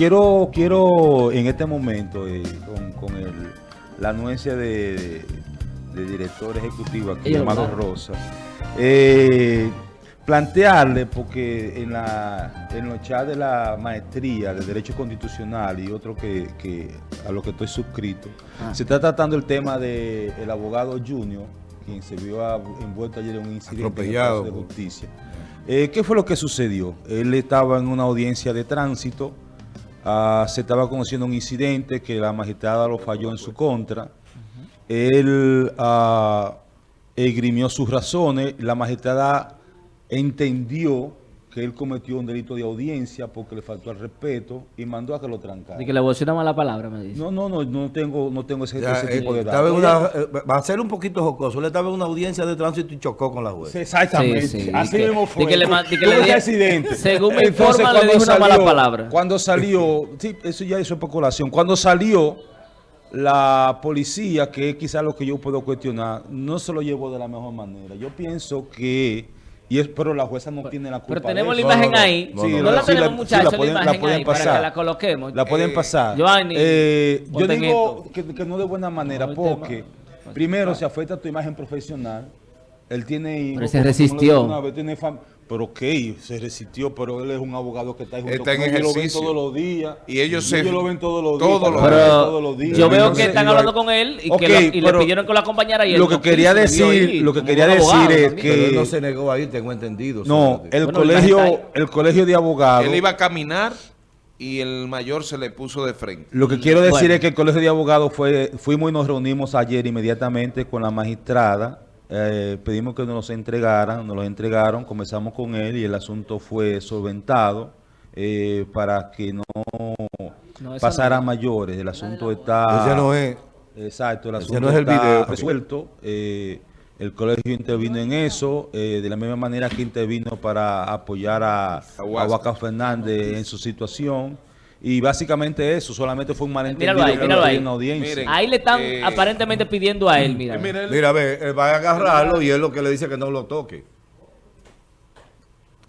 quiero, quiero en este momento, eh, con, con el, la anuencia de, de- de director ejecutivo aquí, Ellos Amado hablaron. Rosa, eh, plantearle, porque en, la, en los chats de la maestría de Derecho Constitucional y otro que, que a lo que estoy suscrito, Ah. se está tratando el tema del el abogado Junior, quien se vio a- envuelto ayer en un incidente de Justicia. Eh, ¿Qué fue lo que sucedió? Él estaba en una audiencia de tránsito, ah, se estaba conociendo un incidente que la magistrada lo falló en su contra. Él ah, esgrimió sus razones, la magistrada entendió que él cometió un delito de audiencia porque le faltó al respeto y mandó a que lo trancara. De que le voy a decir una mala palabra, me dice. No, no, no, no tengo, no tengo ese, Ya, ese eh, tipo de datos. una- eh, va a ser un poquito jocoso. Él estaba en una audiencia de tránsito y chocó con la juez. Exactamente. Sí, sí, Así mismo fue. que le di que le di- accidente. según me Entonces, informan, le cuando dijo una mala palabra. Cuando salió, sí, eso ya es especulación. Cuando salió la policía, que es quizás lo que yo puedo cuestionar, no se lo llevó de la mejor manera. Yo pienso que, y es, pero la jueza no tiene la culpa. Pero tenemos de la imagen No, no, ahí. no, No, no, no. la tenemos, sí, muchachos, la la, pueden- la imagen pueden ahí, para pasar. que la coloquemos. La pueden Eh, pasar. Giovanni, Eh, yo digo que, que no de buena manera No, el tema- porque primero se afecta tu imagen profesional. Él tiene hijos, Pero se resistió. vez, tiene pero ok, se resistió, pero él es un abogado que está junto Está en con ellos, lo ven ejercicio. todos los días. Y ellos se- lo ven todos los todos días. los todos días. todos los Pero días. yo veo que están hablando con él y, Ok, que lo- y le pidieron que lo acompañara y él lo que no quería decir- ir lo que quería decir es que- Pero él no se negó ahí, tengo entendido. No, el Bueno, colegio, el colegio de abogados. Él iba a caminar y el mayor se le puso de frente. Lo que quiero decir Bueno. es que el Colegio de Abogados fue, fuimos y nos reunimos ayer inmediatamente con la magistrada. Eh, pedimos que nos los entregaran, nos los entregaron, comenzamos con él y el asunto fue solventado eh, para que no, No, pasara a mayores. El asunto está... Ese no es. Exacto, el asunto no es el está video. resuelto. eh, el colegio intervino en eso, eh, de la misma manera que intervino para apoyar a, a Fernández en su situación. Y básicamente eso, solamente fue un malentendido Míralo ahí, míralo en audiencia. Miren. Ahí le están Eh, aparentemente pidiendo a él, mira. Eh, mira, él- Mira, ve, él va a agarrarlo y él lo que le dice que no lo toque.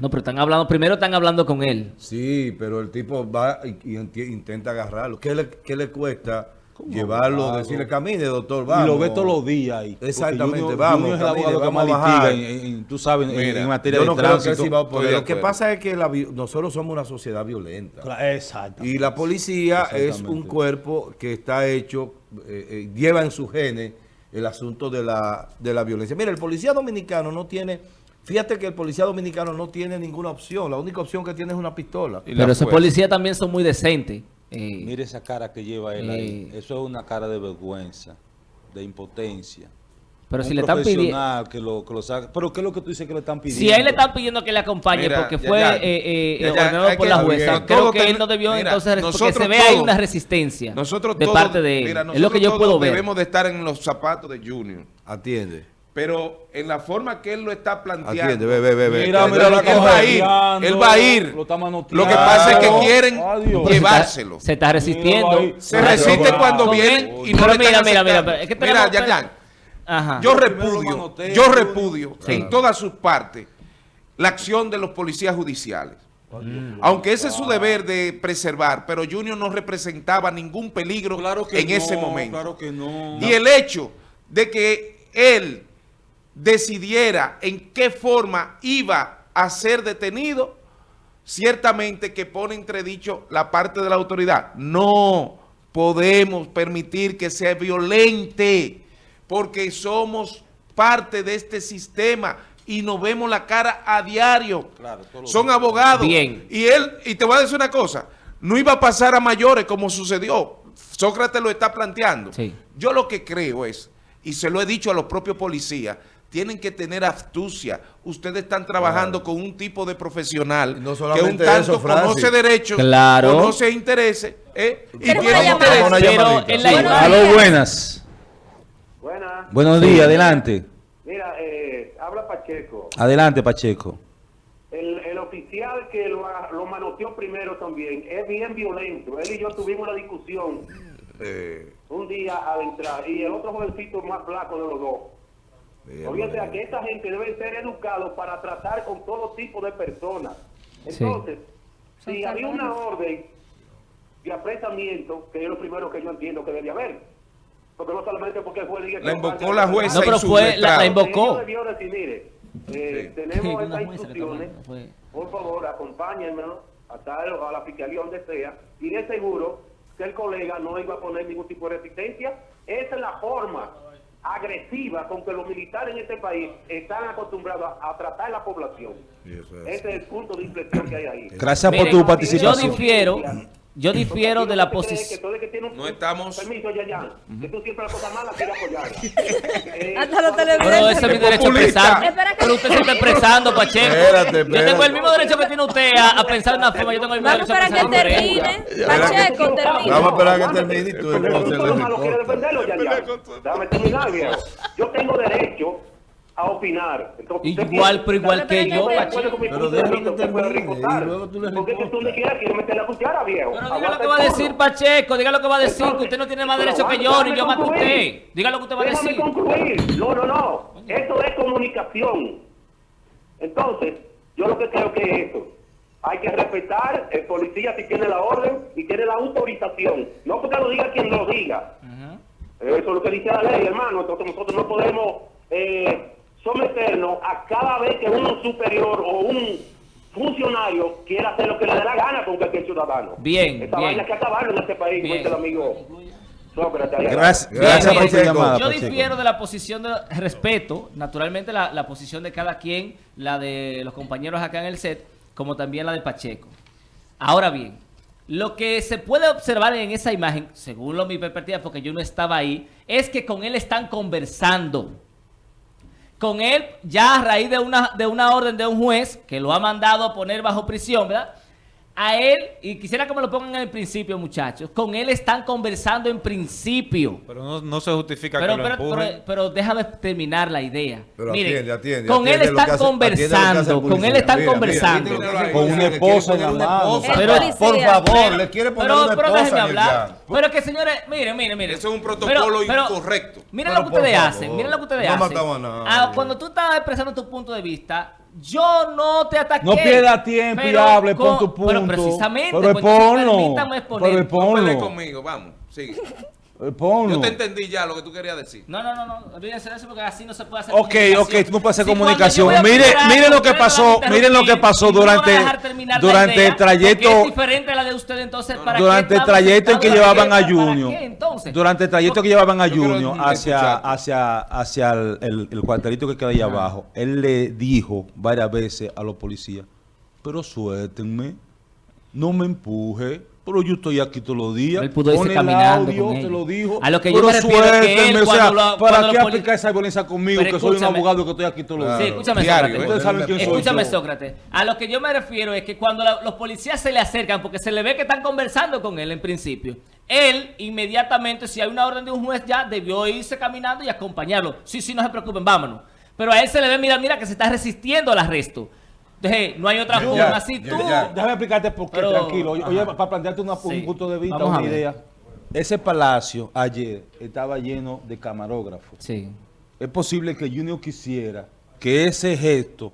No, pero están hablando, primero están hablando con él. Sí, pero el tipo va y, y intenta agarrarlo. ¿Qué le, qué le cuesta llevarlo, abogado? decirle camine, doctor, Y vamos? lo ve todos los días ahí. Exactamente, Junior- vamos, Junior es el camine, abogado que vamos más litiga en, en- tú sabes, en- Mira, en, materia Yo no de creo tránsito. va poder. Lo que acuerdo. pasa es que la nosotros somos una sociedad violenta. Claro, Exacto. Y la policía es un cuerpo que está hecho, eh, eh, lleva en su genes el asunto de la, de la violencia. Mira, el policía dominicano no tiene, fíjate que el policía dominicano no tiene ninguna opción. La única opción que tiene es una pistola. y la Pero esos fuerza. policías también son muy decentes. Eh, Mire esa cara que lleva él ahí. Eh. Eso es una cara de vergüenza, de impotencia. pero Un si le están pidiendo... que lo, que lo saque. Pero ¿qué es lo que tú dices que le están pidiendo? Si a él le están pidiendo que le acompañe Mira, porque ya, fue ya. eh, eh, Ya, ya, ordenado por la jueza, bien. creo que él no debió mira, entonces, porque se ve ahí una resistencia Nosotros de todos- parte de él. mira, es lo que yo puedo ver. debemos de estar en los zapatos de Junior. Atiende. Pero en la forma que él lo está planteando. Ve, ve, ve. Mira, Él- mira lo él- que él está va a ir, él va a ir. Lo está Lo que pasa es que quieren Adiós. Pero se está- llevárselo. Se está resistiendo. Se resiste Pero- cuando vienen y no pero le mira, están mira, mira, es que Mira, tenemos- Yayan, Ajá. yo repudio, manoteo, yo repudio Sí. en todas sus partes la acción de los policías judiciales. Aunque ese es su deber de preservar, pero Junior no representaba ningún peligro Claro que en no, ese momento. Claro que no. Y el hecho de que él decidiera en qué forma iba a ser detenido, ciertamente que pone entredicho la parte de la autoridad. No podemos permitir que sea violente, porque somos parte de este sistema y nos vemos la cara a diario. Claro, Son abogados. Bien. Y él, y te voy a decir una cosa, no iba a pasar a mayores como sucedió. Sócrates lo está planteando. Sí. Yo lo que creo es, y se lo he dicho a los propios policías, tienen que tener astucia. Ustedes están trabajando con un tipo de profesional no que un solamente tanto eso, conoce derechos, Claro. conoce intereses, ¿eh? y tiene una llamada. interés. Una Pero llamadita. en la Sí. Buenos Aló, días. buenas. Buenas. Buenos días, adelante. Mira, eh, habla Pacheco. Adelante, Pacheco. El, el oficial que lo, lo manoteó primero también es bien violento. Él y yo tuvimos una discusión Eh, un día al entrar y el otro jovencito más flaco de los dos. Bien, Oye, bien. que esta gente debe ser educados para tratar con todo tipo de personas. Sí. Entonces, si había una orden de apresamiento, que es lo primero que yo entiendo que debe haber. Porque no solamente porque el juez diga que La invocó la jueza No, pero fue la- la invocó. Debió decir, mire, eh, tenemos estas instrucciones, fue- por favor, acompáñenme a, tal, a la fiscalía donde sea, y de seguro que el colega no iba a poner ningún tipo de resistencia. Esa es la forma agresiva con que los militares en este país están acostumbrados a, a tratar a la población. Ese es el punto de inflexión que hay ahí. Gracias por tu yo participación. difiero, yo difiero de la posición. el un- No estamos- Permiso, Yayan, que tú siempre las cosas malas quieres apoyarlas. Eh, Hasta los televidentes. Pero ese es mi derecho a expresar. Pero usted se está expresando, Pacheco. Espérate, Yo tengo espérate. el mismo derecho que tiene usted a, a pensar de una forma. Yo tengo el mismo Vamos derecho a a esperar pensar que termine. Pacheco, termine. Vamos a esperar a que termine y tú lo malo quieres defenderlo, Yayan. Déjame terminar, viejo. Yo tengo derecho a opinar. Entonces, usted Igual, pero igual que yo, Pacheco. Pero vista, que termine, y luego tú le Porque que tú respondes. ni quieres quiere meter la cuchara, viejo. Pero diga lo que va a decir. Pacheco, diga lo que va a decir, que usted no tiene más derecho que yo, déjame ni yo más que usted. Diga lo que usted va a Déjame decir. concluir. No, no, no. Esto es comunicación. Entonces, yo lo que creo que es esto. Hay que respetar el policía si tiene la orden y tiene la autorización. No porque lo diga quien lo diga. Eso es lo que dice la ley, hermano. Entonces nosotros no podemos eh, someternos a cada vez que un superior o un funcionario quiera hacer lo que le dé la gana con cualquier ciudadano. Bien, Esta bien. vaina hay que acabarlo en este país, Bien. el amigo Sócrates. Gracias, gracias bien. por tu llamada, Yo Pacheco. difiero de la posición de respeto, naturalmente la, la posición de cada quien, la de los compañeros acá en el set, como también la de Pacheco. Ahora bien, lo que se puede observar en esa imagen, según lo mi perspectiva, porque yo no estaba ahí, es que con él están conversando. Con él, ya a raíz de una, de una orden de un juez que lo ha mandado a poner bajo prisión, ¿verdad? A él, y quisiera que me lo pongan en el principio, muchachos, con él están conversando en principio. Pero no, no se justifica Pero, que lo pero, empujen. pero, pero déjame terminar la idea. Pero Miren, atiende, atiende, con atiende él lo que están hace- lo conversando, con él están Mira, conversando. mira, mira, Con una esposa en poner la una mano. esposa. Pero- por favor, le quiere poner pero, una pero esposa déjenme a hablar. Pero que señores, miren, miren, miren. Eso es un protocolo incorrecto. Miren Pero lo que ustedes favor, hacen, miren lo que ustedes no hacen. matamos a nadie. Ah, cuando tú estabas expresando tu punto de vista, yo no te ataqué. No pierda tiempo y hable, pon tu Pero punto. precisamente, Pero pues, entonces ponlo. permítame exponer. Pero No ponlo. pelees conmigo, vamos, sigue. Ponlo. Yo te entendí ya lo que tú querías decir. No, no, no, no, olvídense de eso porque así no se puede hacer Ok, comunicación. ok, tú no puedes hacer comunicación. Mire, opinar mire algo, lo que pasó, miren lo que pasó y no durante- durante idea, el trayecto- es diferente a la de ustedes, entonces, ¿para Durante el trayecto en que llevaban a Junior, qué, entonces? durante el trayecto que llevaban a Junior hacia, hacia, hacia el, el- el cuartelito que queda ahí abajo, él le dijo varias veces a los policías, pero suéltenme, no me empuje, pero yo estoy aquí todos los días. Él pudo irse caminando audio, con te lo dijo. A lo que yo pero me refiero es que él, o sea, cuando lo- ¿para qué aplicar esa violencia conmigo, que soy un abogado que estoy aquí todos los Claro. Sí, días? escúchame, Diario, Sócrates. Ustedes saben quién soy Escúchame, yo. Sócrates. A lo que yo me refiero es que cuando la- los policías se le acercan, porque se le ve que están conversando con él en principio, él inmediatamente, si hay una orden de un juez ya, debió irse caminando y acompañarlo. Sí, sí, no se preocupen, vámonos. Pero a él se le ve, mira, mira, que se está resistiendo al arresto. Entonces, no hay otra forma. ya, Si ya, tú... ya. Déjame explicarte por qué, Pero- tranquilo. Oye, ajá. para plantearte una- Sí. un punto de vista, Vamos una idea. Ese palacio ayer estaba lleno de camarógrafos. Sí. Es posible que Junior quisiera que ese gesto,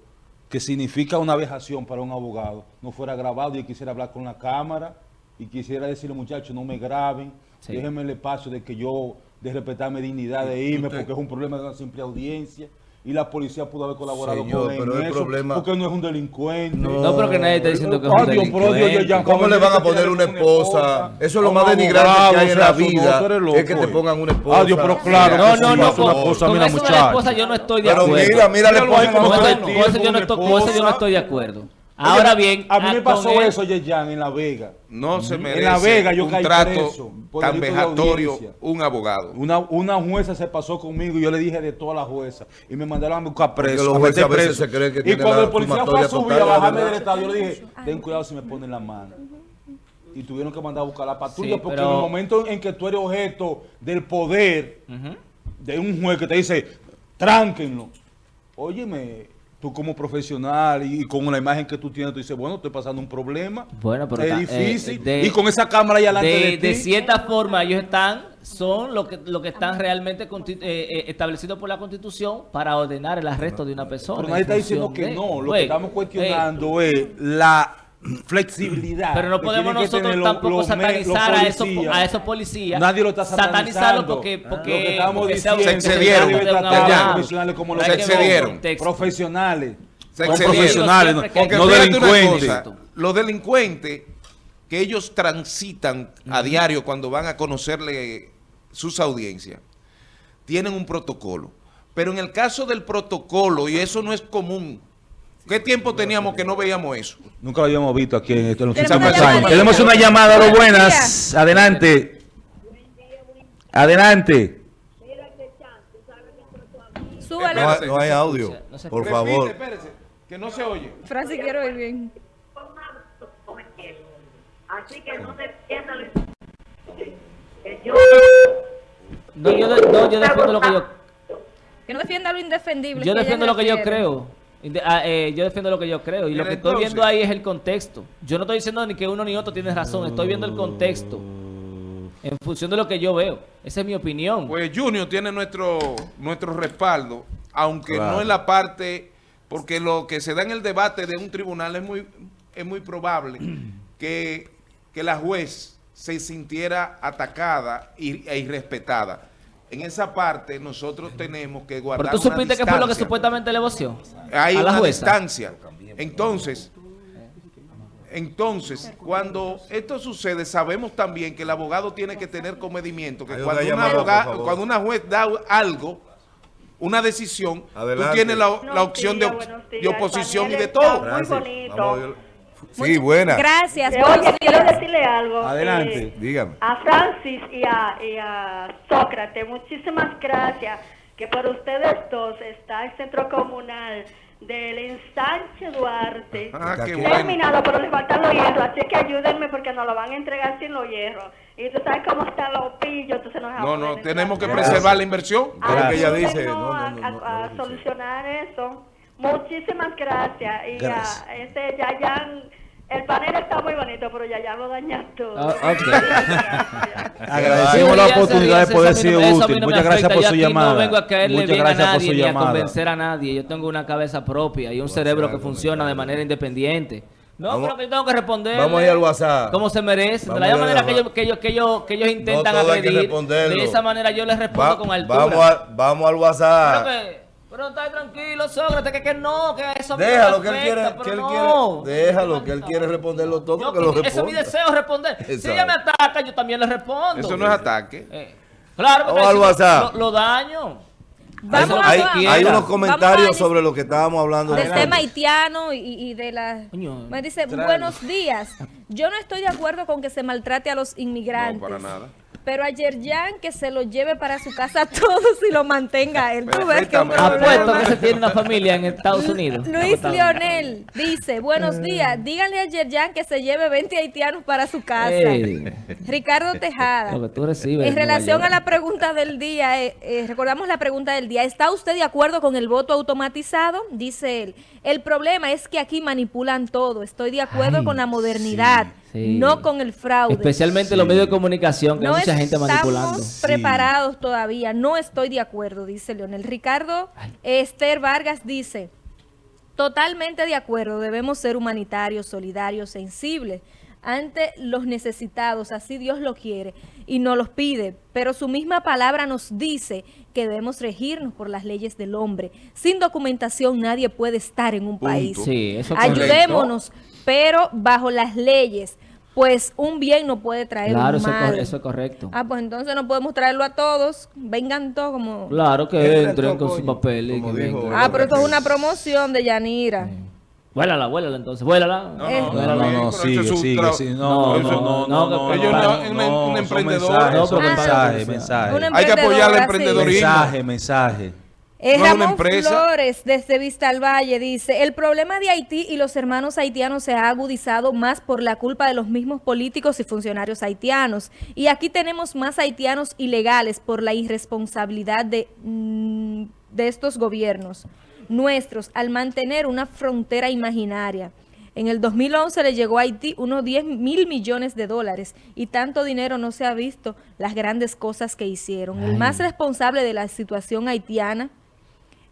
que significa una vejación para un abogado, no fuera grabado y quisiera hablar con la cámara y quisiera decirle, muchachos, no me graben, Sí. déjenme el espacio de que yo, de respetar mi dignidad, de irme, usted- porque es un problema de una simple audiencia. Y la policía pudo haber colaborado Señor, con él pero en el eso, problema- porque no es un delincuente. No, pero que nadie está diciendo que es un Dios, pero delincuente. ¿Cómo le van a poner una esposa? Eso es lo más denigrante que hay en la vida, es que te pongan una esposa. Adiós, pero claro. No, que no, no, es una esposa, con mira, eso de la muchacho. esposa yo no estoy de Pero acuerdo. mira, mira la esposa con, eso- yo no con estoy, la con eso yo no esposa. estoy de acuerdo. Oye, Ahora bien, a mí me pasó él- eso, Yeyan, en La Vega. No se merece La Vega yo un caí trato preso por tan vejatorio audiencia. un abogado. Una, una jueza se pasó conmigo y yo le dije de todas las juezas. Y me mandaron a buscar preso. los a jueces a veces preso. se creen que y cuando la el policía fue a subir total, a la bajarme del estado, yo le dije, ten cuidado si me ponen la mano. Y tuvieron que mandar a buscar la patrulla Sí, porque pero- en el momento en que tú eres objeto del poder de un juez que te dice, tránquenlo. Óyeme, tú como profesional y, con la imagen que tú tienes, tú dices, bueno, estoy pasando un problema. Bueno, pero es difícil. eh, de- y con esa cámara ahí delante de, de, ti. de cierta forma ellos están, son lo que, lo que están realmente eh, eh, establecidos por la Constitución para ordenar el arresto de una persona. Pero nadie está diciendo que no. Lo que estamos cuestionando es la flexibilidad. Pero no podemos nosotros tampoco satanizar a, esos, policías. a esos policías. Nadie lo está Satanizarlo satanizando. porque, Ah. porque, Lo que estamos porque sea- diciendo, Se excedieron, profesionales como los Se excedieron. profesionales. Se excedieron. profesionales, no, Porque no delincuentes. cosa, los delincuentes que ellos transitan a diario cuando van a conocerle sus audiencias, tienen un protocolo. Pero en el caso del protocolo, y eso no es común, ¿qué tiempo teníamos que no veíamos eso? Nunca lo habíamos visto aquí en estos Tenemos últimos una años. llamadita. Tenemos una llamada, lo buenas. Adelante. Adelante. Súbale. No hay, no hay audio, No se- por Repite, favor. espérese, que no se oye. Francis, quiero ir bien. Así que no No, yo, de- no, yo defiendo lo que yo... Que no defienda lo indefendible. Yo defiendo lo que yo creo. Ah, eh, yo defiendo lo que yo creo. Y lo que estoy viendo ahí es el contexto. Yo no estoy diciendo ni que uno ni otro tiene razón. Estoy viendo el contexto. En función de lo que yo veo. Esa es mi opinión. Pues Junior tiene nuestro, nuestro respaldo, aunque Claro. no en la parte, porque lo que se da en el debate de un tribunal es muy, es muy probable que, que la juez se sintiera atacada y, e irrespetada. En esa parte nosotros tenemos que guardar Pero tú supiste que fue lo que distancia. supuestamente le voció. Hay a la una jueza. distancia. Entonces, entonces, cuando esto sucede, sabemos también que el abogado tiene que tener comedimiento, que cuando una cuando juez da algo, una decisión, Adelante. tú tienes la, opción de, op- oposición y de todo. Muy Francis, bonito. Sí, buena. Gracias. Eh, Oye, quiero decirle algo. Adelante. eh, Dígame. a Francis y a, y a Sócrates, muchísimas gracias que por ustedes dos está el centro comunal del ensanche Duarte. Ah, qué bueno. Terminado, pero les faltan los hierros, así que ayúdenme porque nos lo van a entregar sin los hierros. Y tú sabes cómo están los pillos, entonces nos No, no, tenemos que preservar la inversión. Pero que ella dice, no, no, a, lo solucionar eso. Muchísimas gracias. Y Gracias. a este Yayan, el panel está muy bonito, pero Yayan lo daña todo. Ah, ok. Agradecemos la ya oportunidad de poder ser no- útil. no Muchas gracias por Yo su llamada. No vengo a caerle Muchas bien a nadie ni a convencer a nadie. Yo tengo una cabeza propia y un cerebro que funciona de manera independiente. No, Vamos- pero que yo tengo que responder. Vamos a ir al WhatsApp. Como se merece. De la manera que ellos, que ellos, que ellos, que ellos intentan que agredir. De esa manera yo les respondo Va- con altura. vamos, a- vamos al WhatsApp. Pero está tranquilo, Sócrates, que, que no, que eso Déjalo que él quiere, que él no. quiere, déjalo que él quiere responderlo todo, Yo que lo que- ese es mi responda. deseo, responder. Si ella me ataca, yo también le respondo. Eso no es ataque. Eh, claro, porque al WhatsApp. Lo, lo daño. Vamos Eso a- Hay, hay unos Vamos comentarios a- sobre lo que estábamos hablando. Del tema haitiano y, y de la... Me dice, buenos días. Yo no estoy de acuerdo con que se maltrate a los inmigrantes. No, para nada. Pero ayer Jan que se lo lleve para su casa a todos y lo mantenga a él. Tú ves que. Apuesto que se tiene una familia en Estados Unidos. Luis Leonel dice, buenos días, díganle a Yerjan que se lleve 20 haitianos para su casa. Ricardo Tejada. Lo que tú recibes. En relación a la pregunta del día, eh, eh, recordamos la pregunta del día, ¿está usted de acuerdo con el voto automatizado? Dice él, el problema es que aquí manipulan todo, estoy de acuerdo Ay, con la modernidad, sí. No con el fraude. Especialmente los medios de comunicación, que no hay mucha gente manipulando. estamos preparados todavía, no estoy de acuerdo, dice Leonel. Ricardo Esther Vargas dice, totalmente de acuerdo, debemos ser humanitarios, solidarios, sensibles ante los necesitados, así Dios lo quiere y nos los pide, pero su misma palabra nos dice que debemos regirnos por las leyes del hombre. Sin documentación nadie puede estar en un país. Sí, eso es correcto. Ayudémonos, pero bajo las leyes, pues un bien no puede traer Claro, un mal. cor- eso es correcto. Ah, pues entonces no podemos traerlo a todos. Vengan todos como... Claro que Entren con su coño, papel y como que dijo- vengan. Ah, pero esto es una promoción de Yanira. Vuélala, vuélala entonces, vuélala. No, no, No, no, sigue, sigue, tra- sigue. No, No, no, no, no, un- no, un son emprendedor. mensajes. Una Hay que apoyar al emprendedorismo. Mensaje, mensaje. Eh, No Ramón empresa. Flores, desde Vista al Valle, dice, el problema de Haití y los hermanos haitianos se ha agudizado más por la culpa de los mismos políticos y funcionarios haitianos. Y aquí tenemos más haitianos ilegales por la irresponsabilidad de, mm, de estos gobiernos nuestros al mantener una frontera imaginaria. En el 2011 le llegó a Haití unos 10 mil millones de dólares y tanto dinero no se ha visto las grandes cosas que hicieron. El más responsable de la situación haitiana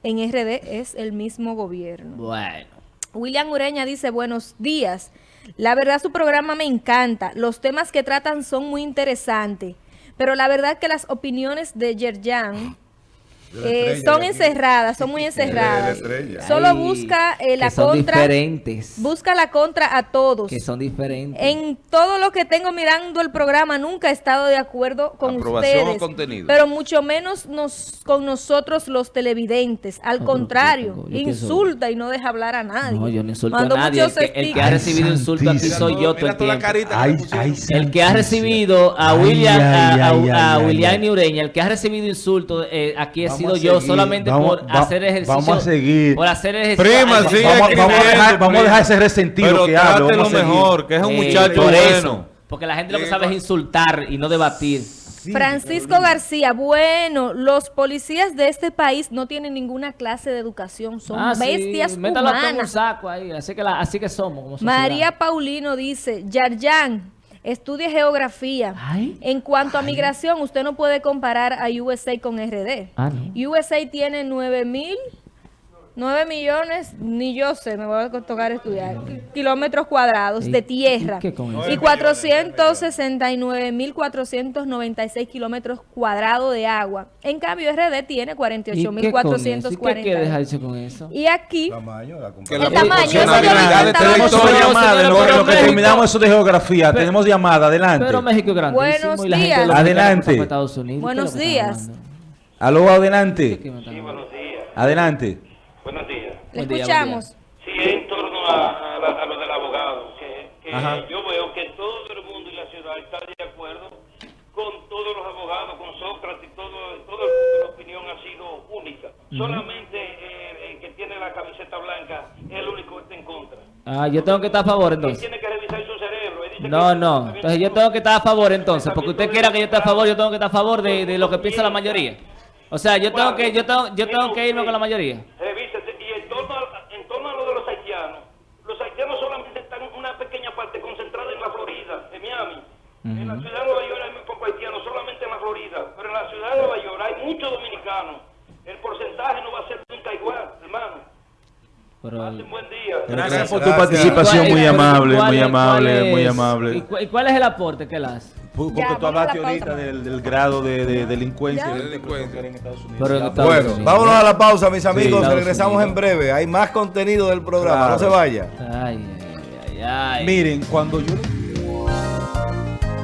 en RD es el mismo gobierno. Bueno. William Ureña dice, buenos días. La verdad su programa me encanta. Los temas que tratan son muy interesantes. Pero la verdad que las opiniones de Yerjan eh, son encerradas, son muy encerradas. Solo busca eh, la que son contra. diferentes. Busca la contra a todos. Que son diferentes. En todo lo que tengo mirando el programa nunca he estado de acuerdo con Aprobación o ustedes, contenido. pero mucho menos nos, con nosotros los televidentes. Al No, contrario, yo- yo pienso- insulta y no deja hablar a nadie. No, yo no insulto Mando a nadie. El muchos que, el que stickers. ha recibido insulto aquí soy yo todo el tiempo. Ay, ay, El que ha recibido a William, ay, a, a- ay, a ay, William. Ureña, el que ha recibido insultos eh, aquí Vamos sido yo solamente Vamos- por va- hacer ejercicio. vamos a seguir. Por hacer ejercicio. Prima, Vamos, vamos- vamos a dejar, vamos a dejar ese Pero resentido que Vamos a seguir. mejor, que es un Eh, muchacho por bueno. eso, porque la gente lo que sabe es insultar y no debatir. Francisco García, bueno, los policías de este país no tienen ninguna clase de educación, son Ah, sí, bestias todo en un humanas. saco ahí, así que, la- así que somos como. María Paulino dice, Yarjan, estudie geografía. Ay. En cuanto a migración, usted no puede comparar a USA con RD. Ah, no. USA tiene 9 mil, 9 millones, ni yo sé, me voy a tocar estudiar, kilómetros cuadrados ¿Y- de tierra. y qué con eso? Y 469 mil 496 kilómetros cuadrados de agua. En cambio, RD tiene ¿Y 48 mil qué con eso? ¿Y qué 440. quiere dejarse con eso? Y aquí, Tamaño, la El tamaño, eso yo lo que terminamos eso de geografía. Pero- Tenemos llamada, adelante. Pero México es grandísimo Buenos y la gente días. Adelante. Buenos ¿Qué es lo que días. Aló, adelante. Adelante. Buenos días. le escuchamos. Sí, en torno a, a lo del abogado, que, yo veo que todo el mundo y la ciudad está de acuerdo con todos los abogados, con Sócrates, todo, todo el mundo, la opinión ha sido única. Solamente eh, el que tiene la camiseta blanca es el único que está en contra. Ah, yo tengo que estar a favor Él entonces. tiene que revisar su cerebro. Él dice No, que- no. Entonces yo tengo que estar a favor entonces. Porque usted quiera que yo esté a favor, yo tengo que estar a favor de, de lo que piensa la mayoría. O sea, yo tengo que, yo tengo, yo tengo que irme con la mayoría. Revísese. Y en torno, a, en torno a lo de los haitianos, los haitianos solamente están en una pequeña parte concentrada en la Florida, en Miami. En la ciudad de Nueva York hay muy pocos haitianos, solamente en la Florida. Pero en la ciudad de Nueva York hay muchos dominicanos. El porcentaje no va a ser nunca igual, hermano. Pero, Pasen buen día. Gracias por tu participación, ¿Cuál- muy amable, muy amable, muy es- ¿Y amable. ¿Y cuál es el aporte que él hace? Porque Ya, tú hablaste ahorita mamá. del, del grado de, de delincuencia de Delincuencia. en Estados Unidos. Pero en Ya, Estados Bueno, Unidos. vámonos a la pausa, mis amigos. Regresamos Unidos. en breve. Hay más contenido del programa. Claro. No se vaya. Ay, ay, ay, ay. Miren, cuando yo le